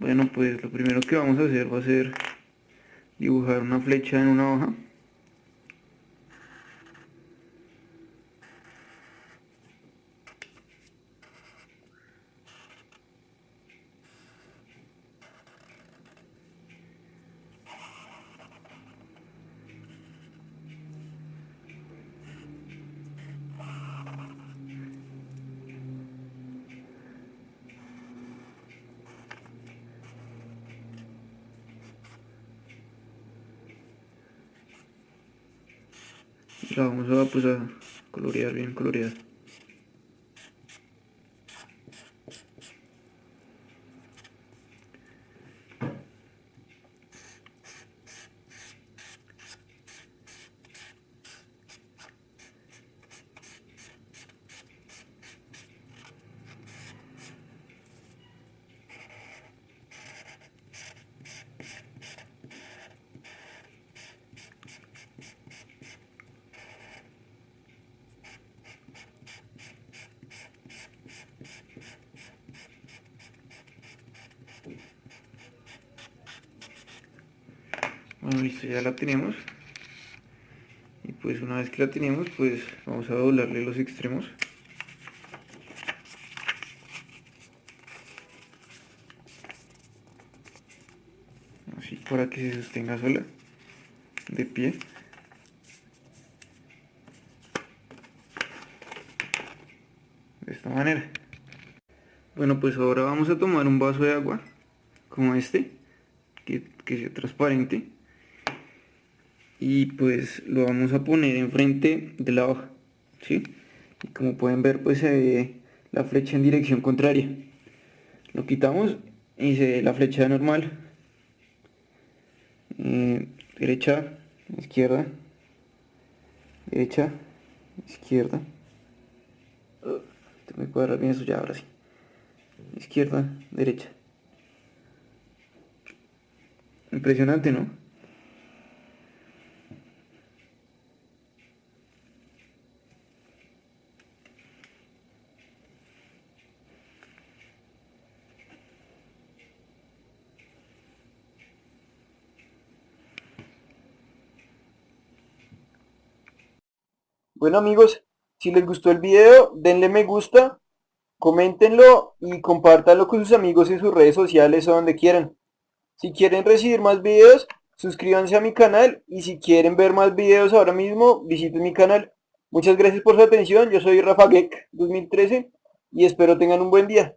Bueno, pues lo primero que vamos a hacer va a ser dibujar una flecha en una hoja. La vamos a, pues, a colorear bien coloreada Bueno, listo, ya la tenemos. Y pues una vez que la tenemos, pues vamos a doblarle los extremos. Así para que se sostenga sola, de pie. De esta manera. Bueno, pues ahora vamos a tomar un vaso de agua, como este, que, que sea transparente y pues lo vamos a poner enfrente de la hoja ¿sí? y como pueden ver pues se ve la flecha en dirección contraria. Lo quitamos y se ve la flecha normal. Eh, derecha izquierda. Derecha izquierda. Oh, me cuadra bien eso ya ahora sí. Izquierda derecha. Impresionante no Bueno amigos, si les gustó el video, denle me gusta, coméntenlo y compártanlo con sus amigos en sus redes sociales o donde quieran. Si quieren recibir más videos, suscríbanse a mi canal y si quieren ver más videos ahora mismo, visiten mi canal. Muchas gracias por su atención, yo soy Rafa 2013 y espero tengan un buen día.